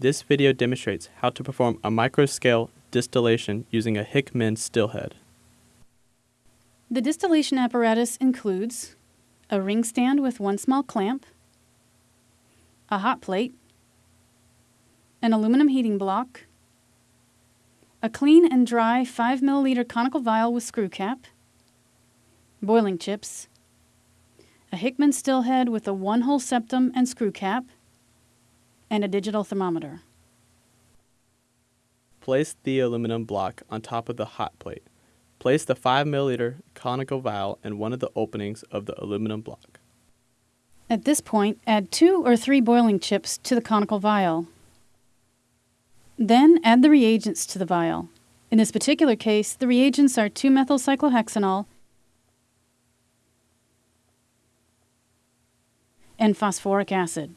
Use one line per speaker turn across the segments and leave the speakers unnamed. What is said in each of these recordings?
This video demonstrates how to perform a microscale distillation using a Hickman stillhead.
The distillation apparatus includes a ring stand with one small clamp, a hot plate, an aluminum heating block, a clean and dry 5 milliliter conical vial with screw cap, boiling chips, a Hickman stillhead with a one hole septum and screw cap, and a digital thermometer.
Place the aluminum block on top of the hot plate. Place the 5 milliliter conical vial in one of the openings of the aluminum block.
At this point, add two or three boiling chips to the conical vial. Then add the reagents to the vial. In this particular case, the reagents are 2-methylcyclohexanol and phosphoric acid.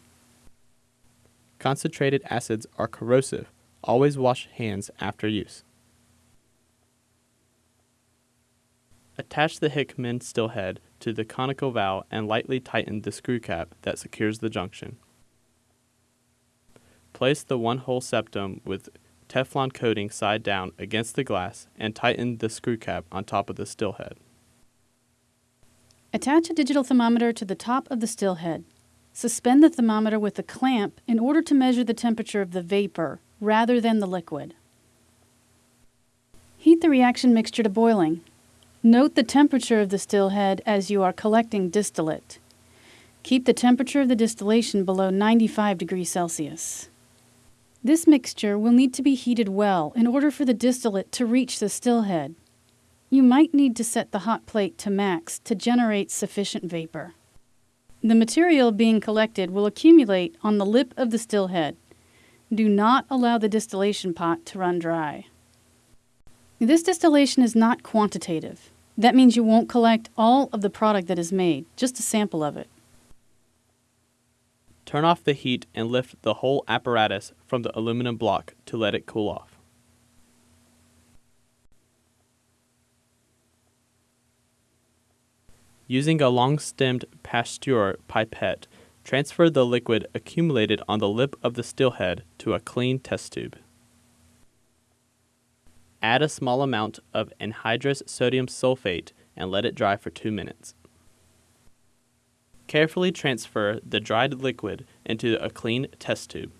Concentrated acids are corrosive. Always wash hands after use. Attach the Hickman stillhead to the conical vial and lightly tighten the screw cap that secures the junction. Place the one-hole septum with Teflon coating side down against the glass and tighten the screw cap on top of the stillhead.
Attach a digital thermometer to the top of the stillhead. Suspend the thermometer with a clamp in order to measure the temperature of the vapor rather than the liquid. Heat the reaction mixture to boiling. Note the temperature of the still head as you are collecting distillate. Keep the temperature of the distillation below 95 degrees Celsius. This mixture will need to be heated well in order for the distillate to reach the still head. You might need to set the hot plate to max to generate sufficient vapor. The material being collected will accumulate on the lip of the still head. Do not allow the distillation pot to run dry. This distillation is not quantitative. That means you won't collect all of the product that is made, just a sample of it.
Turn off the heat and lift the whole apparatus from the aluminum block to let it cool off. Using a long-stemmed Pasteur pipette, transfer the liquid accumulated on the lip of the stillhead to a clean test tube. Add a small amount of anhydrous sodium sulfate and let it dry for 2 minutes. Carefully transfer the dried liquid into a clean test tube.